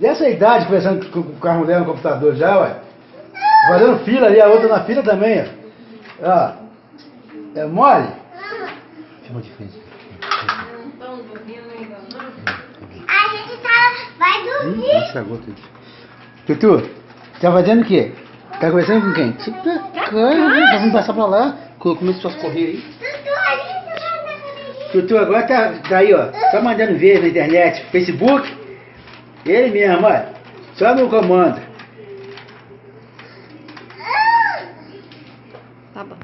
Dessa idade, conversando com, com a mulher no computador já, ué. Fazendo fila ali, a outra na fila também, ó. ó. É mole? Chama de frente. A gente tá, vai Ih, dormir. estragou tudo. Tutu, tá fazendo o quê? Tá conversando com quem? Você tá cara, vamos passar pra lá. Co- Começou a correr aí. Tutu, tá agora tá, tá aí, ó. Só mandando ver na internet, Facebook. Ele mesmo, ó. Só no comando. Tá bom.